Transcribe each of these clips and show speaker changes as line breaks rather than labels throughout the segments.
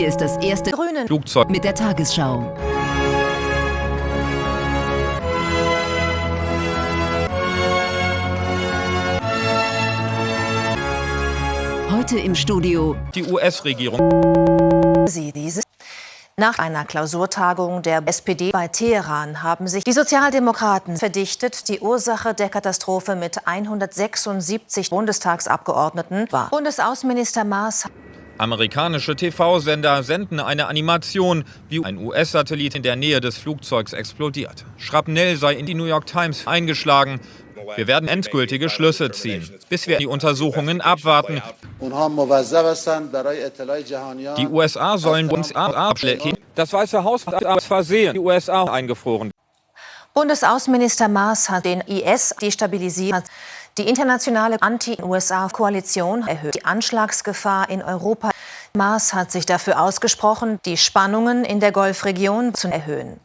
Hier ist das erste grüne Flugzeug mit der Tagesschau. Heute im Studio
die US-Regierung.
Sie dieses nach einer Klausurtagung der SPD bei Teheran haben sich die Sozialdemokraten verdichtet. Die Ursache der Katastrophe mit 176 Bundestagsabgeordneten war. Bundesaußenminister Maas
Amerikanische TV-Sender senden eine Animation, wie ein US-Satellit in der Nähe des Flugzeugs explodiert. Schrapnell sei in die New York Times eingeschlagen. Wir werden endgültige Schlüsse ziehen, bis wir die Untersuchungen abwarten. Die USA sollen uns abschlecken. Das Weiße Haus hat aus Versehen die USA eingefroren.
Bundesaußenminister Maas hat den IS destabilisiert. Die internationale Anti-USA-Koalition erhöht die Anschlagsgefahr in Europa. Maas hat sich dafür ausgesprochen, die Spannungen in der Golfregion zu erhöhen.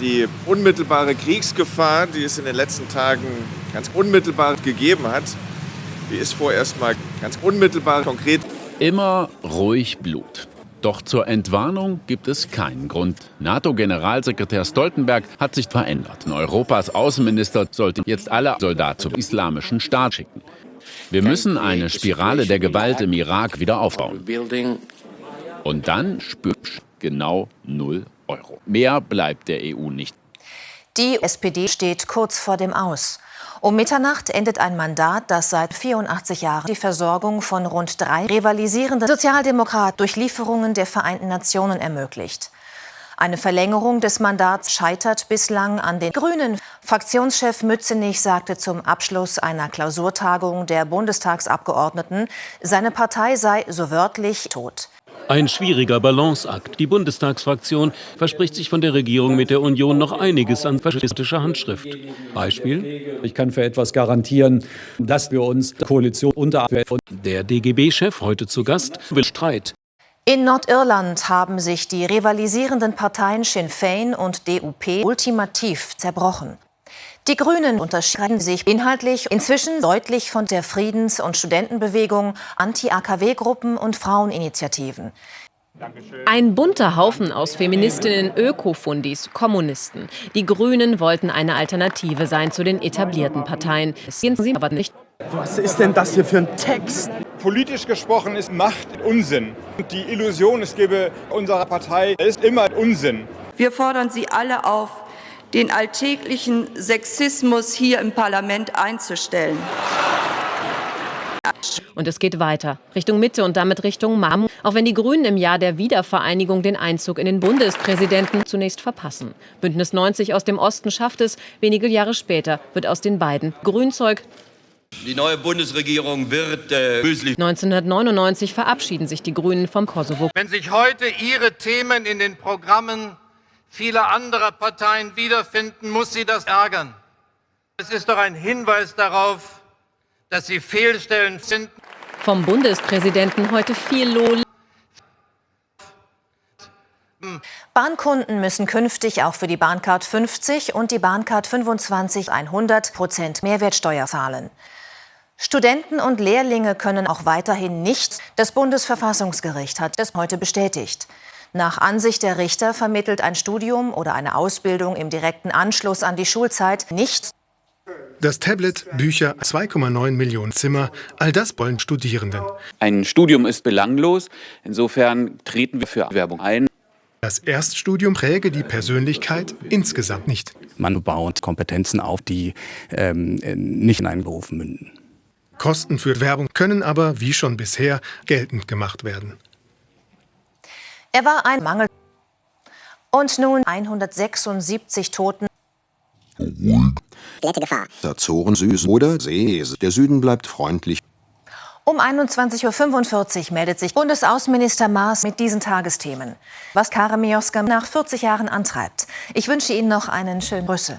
Die unmittelbare Kriegsgefahr, die es in den letzten Tagen ganz unmittelbar gegeben hat, die ist vorerst mal ganz unmittelbar konkret.
Immer ruhig Blut. Doch zur Entwarnung gibt es keinen Grund. NATO-Generalsekretär Stoltenberg hat sich verändert. Europas Außenminister sollte jetzt alle Soldaten zum islamischen Staat schicken. Wir müssen eine Spirale der Gewalt im Irak wieder aufbauen. Und dann spürt genau 0 Euro. Mehr bleibt der EU nicht.
Die SPD steht kurz vor dem Aus. Um Mitternacht endet ein Mandat, das seit 84 Jahren die Versorgung von rund drei rivalisierenden Sozialdemokraten durch Lieferungen der Vereinten Nationen ermöglicht. Eine Verlängerung des Mandats scheitert bislang an den Grünen. Fraktionschef Mützenich sagte zum Abschluss einer Klausurtagung der Bundestagsabgeordneten, seine Partei sei so wörtlich tot.
Ein schwieriger Balanceakt. Die Bundestagsfraktion verspricht sich von der Regierung mit der Union noch einiges an faschistischer Handschrift. Beispiel?
Ich kann für etwas garantieren, dass wir uns Koalition unter...
Der DGB-Chef, heute zu Gast, will Streit.
In Nordirland haben sich die rivalisierenden Parteien Sinn Féin und DUP ultimativ zerbrochen. Die Grünen unterscheiden sich inhaltlich inzwischen deutlich von der Friedens- und Studentenbewegung, Anti-AKW-Gruppen und Fraueninitiativen.
Ein bunter Haufen aus Feministinnen, Ökofundis, Kommunisten. Die Grünen wollten eine Alternative sein zu den etablierten Parteien. Sehen sie aber nicht.
Was ist denn das hier für ein Text?
Politisch gesprochen ist Macht Unsinn. Und die Illusion, es gebe unserer Partei, ist immer Unsinn.
Wir fordern Sie alle auf, den alltäglichen Sexismus hier im Parlament einzustellen.
Und es geht weiter, Richtung Mitte und damit Richtung Mam, auch wenn die Grünen im Jahr der Wiedervereinigung den Einzug in den Bundespräsidenten zunächst verpassen. Bündnis 90 aus dem Osten schafft es, wenige Jahre später wird aus den beiden Grünzeug
die neue Bundesregierung wird äh,
1999 verabschieden sich die Grünen vom Kosovo.
Wenn sich heute ihre Themen in den Programmen viele andere Parteien wiederfinden, muss sie das ärgern. Es ist doch ein Hinweis darauf, dass sie Fehlstellen finden.
Vom Bundespräsidenten heute viel Lob.
Bahnkunden müssen künftig auch für die Bahncard 50 und die Bahncard 25 100 Prozent Mehrwertsteuer zahlen. Studenten und Lehrlinge können auch weiterhin nicht. Das Bundesverfassungsgericht hat das heute bestätigt. Nach Ansicht der Richter vermittelt ein Studium oder eine Ausbildung im direkten Anschluss an die Schulzeit nichts.
Das Tablet, Bücher, 2,9 Millionen Zimmer, all das wollen Studierenden.
Ein Studium ist belanglos, insofern treten wir für Werbung ein.
Das Erststudium präge die Persönlichkeit insgesamt nicht.
Man baut Kompetenzen auf, die ähm, nicht in einen Beruf münden.
Kosten für Werbung können aber, wie schon bisher, geltend gemacht werden.
Er war ein Mangel. Und nun 176 Toten.
Glätte Gefahr. Azoren süß oder See. Der Süden bleibt freundlich.
Um 21.45 Uhr meldet sich Bundesaußenminister Maas mit diesen Tagesthemen. Was Karin Mioska nach 40 Jahren antreibt. Ich wünsche Ihnen noch einen schönen Brüssel.